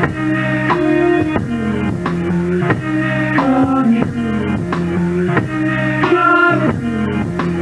Thank you.